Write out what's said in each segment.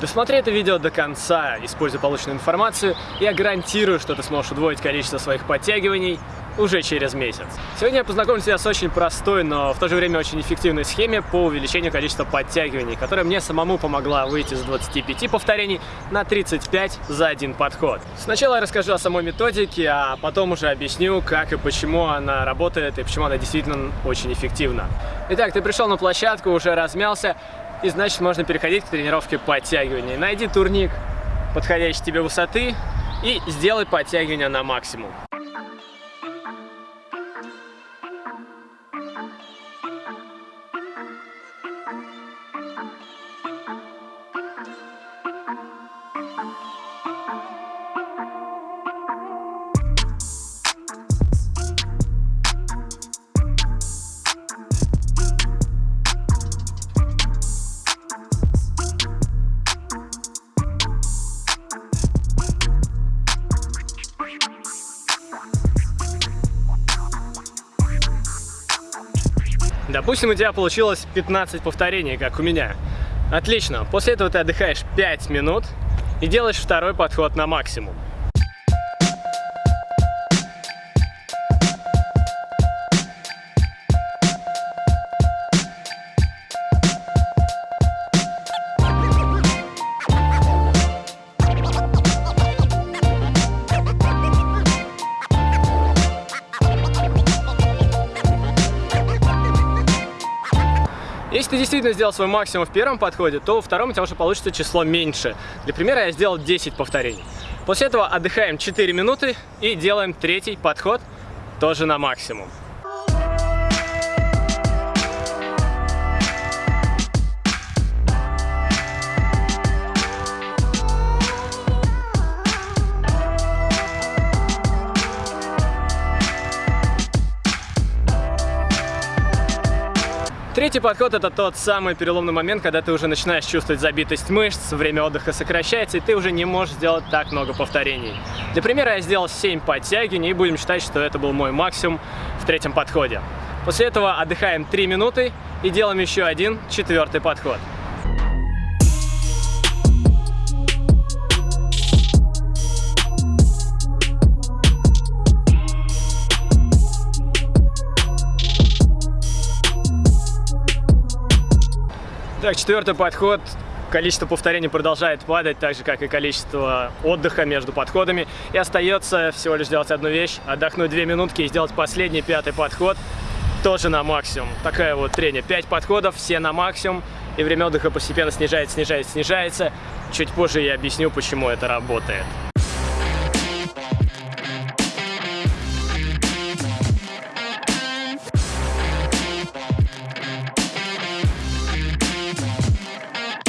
Досмотри это видео до конца, используя полученную информацию, я гарантирую, что ты сможешь удвоить количество своих подтягиваний уже через месяц. Сегодня я познакомлю тебя с очень простой, но в то же время очень эффективной схеме по увеличению количества подтягиваний, которая мне самому помогла выйти с 25 повторений на 35 за один подход. Сначала я расскажу о самой методике, а потом уже объясню, как и почему она работает и почему она действительно очень эффективна. Итак, ты пришел на площадку, уже размялся, и значит можно переходить к тренировке подтягиваний. Найди турник подходящей тебе высоты и сделай подтягивания на максимум. Допустим, у тебя получилось 15 повторений, как у меня. Отлично. После этого ты отдыхаешь 5 минут и делаешь второй подход на максимум. Если ты действительно сделал свой максимум в первом подходе, то во втором у тебя уже получится число меньше. Для примера я сделал 10 повторений. После этого отдыхаем 4 минуты и делаем третий подход тоже на максимум. Третий подход это тот самый переломный момент, когда ты уже начинаешь чувствовать забитость мышц, время отдыха сокращается, и ты уже не можешь сделать так много повторений. Для примера я сделал 7 подтягиваний, и будем считать, что это был мой максимум в третьем подходе. После этого отдыхаем 3 минуты и делаем еще один четвертый подход. Так, четвертый подход. Количество повторений продолжает падать, так же, как и количество отдыха между подходами. И остается всего лишь сделать одну вещь, отдохнуть две минутки и сделать последний пятый подход тоже на максимум. Такая вот трение. Пять подходов, все на максимум. И время отдыха постепенно снижается, снижается, снижается. Чуть позже я объясню, почему это работает.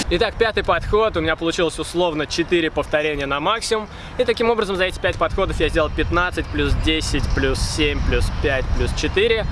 Итак, пятый подход. У меня получилось условно 4 повторения на максимум. И таким образом за эти 5 подходов я сделал 15, плюс 10, плюс 7, плюс 5, плюс 4.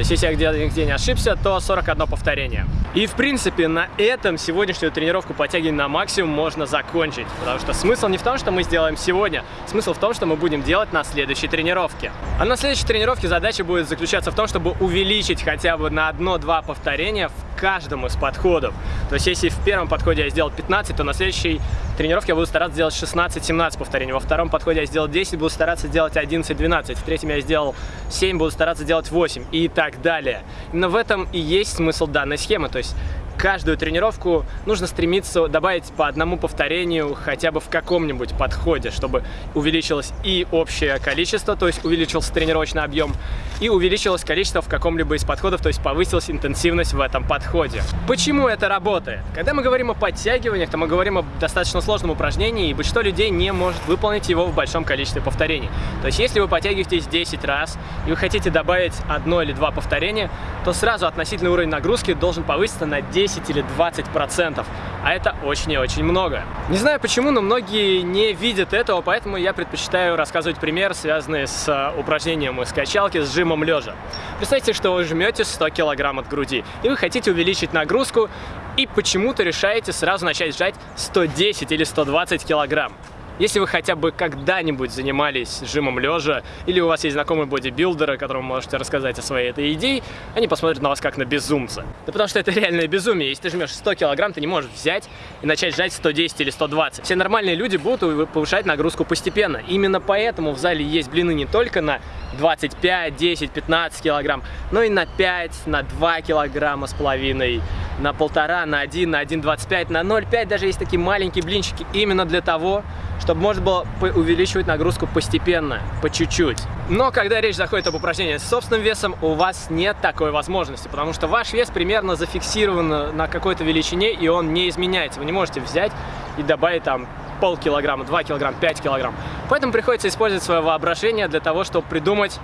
То есть, если я где-то не ошибся, то 41 повторение. И, в принципе, на этом сегодняшнюю тренировку подтягивания на максимум можно закончить. Потому что смысл не в том, что мы сделаем сегодня. Смысл в том, что мы будем делать на следующей тренировке. А на следующей тренировке задача будет заключаться в том, чтобы увеличить хотя бы на одно-два повторения в каждом из подходов. То есть, если в первом подходе я сделал 15, то на следующей тренировке я буду стараться сделать 16-17 повторений. Во втором подходе я сделал 10, буду стараться сделать 11-12. В третьем я сделал 7, буду стараться делать 8 и так далее. Именно в этом и есть смысл данной схемы. То есть каждую тренировку нужно стремиться добавить по одному повторению хотя бы в каком-нибудь подходе, чтобы увеличилось и общее количество, то есть увеличился тренировочный объем, и увеличилось количество в каком-либо из подходов, то есть повысилась интенсивность в этом подходе. Почему это работает? Когда мы говорим о подтягиваниях, то мы говорим о достаточно сложном упражнении, и большинство людей не может выполнить его в большом количестве повторений. То есть если вы подтягиваетесь 10 раз, и вы хотите добавить одно или два повторения, то сразу относительный уровень нагрузки должен повыситься на 10 10 или 20 процентов, а это очень и очень много. Не знаю почему, но многие не видят этого, поэтому я предпочитаю рассказывать пример, связанный с э, упражнением из качалки с жимом лежа. Представьте, что вы жмете 100 килограмм от груди, и вы хотите увеличить нагрузку, и почему-то решаете сразу начать сжать 110 или 120 килограмм. Если вы хотя бы когда-нибудь занимались жимом лежа, или у вас есть знакомые бодибилдеры, которым можете рассказать о своей этой идее, они посмотрят на вас как на безумца. Да потому что это реальное безумие. Если ты жмешь 100 килограмм, ты не можешь взять и начать жать 110 или 120. Все нормальные люди будут повышать нагрузку постепенно. Именно поэтому в зале есть блины не только на 25, 10, 15 килограмм, но и на 5, на 2 килограмма с половиной, на полтора, на 1, на 1,25, на 0,5, даже есть такие маленькие блинчики, именно для того, чтобы можно было увеличивать нагрузку постепенно, по чуть-чуть. Но когда речь заходит об упражнениях с собственным весом, у вас нет такой возможности, потому что ваш вес примерно зафиксирован на какой-то величине, и он не изменяется. Вы не можете взять и добавить там полкилограмма, 2 килограмма, 5 килограмм. Поэтому приходится использовать свое воображение для того, чтобы придумать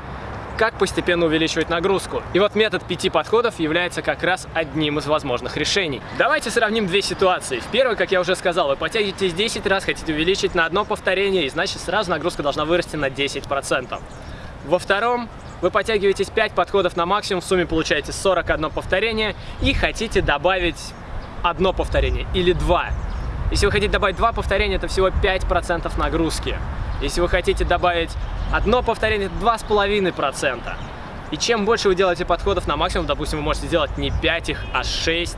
как постепенно увеличивать нагрузку. И вот метод пяти подходов является как раз одним из возможных решений. Давайте сравним две ситуации. В первой, как я уже сказал, вы подтягиваетесь 10 раз, хотите увеличить на одно повторение, и значит сразу нагрузка должна вырасти на 10%. Во втором, вы подтягиваетесь 5 подходов на максимум, в сумме получаете 41 повторение и хотите добавить одно повторение или два. Если вы хотите добавить два повторения, это всего 5% нагрузки. Если вы хотите добавить одно повторение, это 2,5%. И чем больше вы делаете подходов на максимум, допустим, вы можете сделать не 5 их, а 6,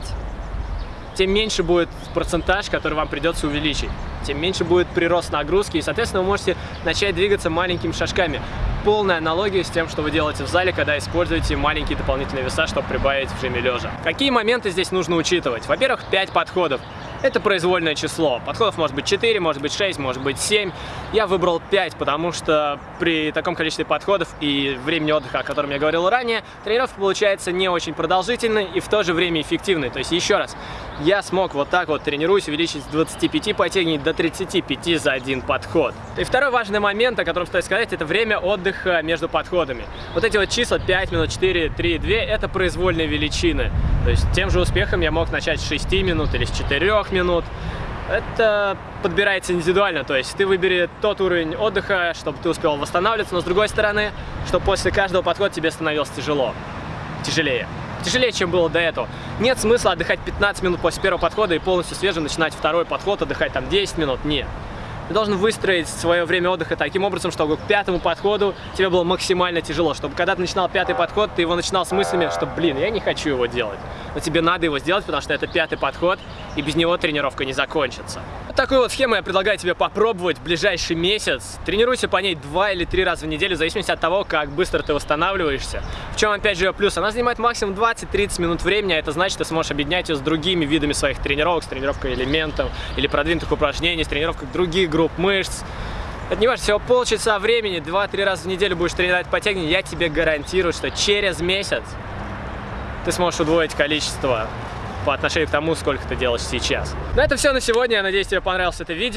тем меньше будет процентаж, который вам придется увеличить. Тем меньше будет прирост нагрузки, и, соответственно, вы можете начать двигаться маленькими шажками. Полная аналогия с тем, что вы делаете в зале, когда используете маленькие дополнительные веса, чтобы прибавить в жиме лежа. Какие моменты здесь нужно учитывать? Во-первых, 5 подходов это произвольное число. Подходов может быть 4, может быть 6, может быть 7. Я выбрал 5, потому что при таком количестве подходов и времени отдыха, о котором я говорил ранее, тренировка получается не очень продолжительной и в то же время эффективной. То есть еще раз, я смог вот так вот тренируюсь увеличить с 25 подтягиваний до 35 за один подход. И второй важный момент, о котором стоит сказать, это время отдыха между подходами. Вот эти вот числа 5 минут, 4, 3, 2, это произвольные величины. То есть тем же успехом я мог начать с 6 минут или с 4 минут. Это подбирается индивидуально, то есть ты выбери тот уровень отдыха, чтобы ты успел восстанавливаться, но с другой стороны, чтобы после каждого подхода тебе становилось тяжело, тяжелее тяжелее, чем было до этого. Нет смысла отдыхать 15 минут после первого подхода и полностью свежим начинать второй подход, отдыхать там 10 минут. Нет. Ты должен выстроить свое время отдыха таким образом, чтобы к пятому подходу тебе было максимально тяжело. Чтобы когда ты начинал пятый подход, ты его начинал с мыслями, что, блин, я не хочу его делать. Но тебе надо его сделать, потому что это пятый подход, и без него тренировка не закончится. Такую вот схему я предлагаю тебе попробовать в ближайший месяц. Тренируйся по ней два или три раза в неделю, в зависимости от того, как быстро ты восстанавливаешься. В чем, опять же, плюс? Она занимает максимум 20-30 минут времени, а это значит, ты сможешь объединять ее с другими видами своих тренировок, с тренировкой элементов или продвинутых упражнений, с тренировкой других групп мышц. Это не важно, всего полчаса времени, 2-3 раза в неделю будешь тренировать подтягивания, я тебе гарантирую, что через месяц ты сможешь удвоить количество по отношению к тому, сколько ты делаешь сейчас. На это все на сегодня. Я надеюсь, тебе понравилось это видео.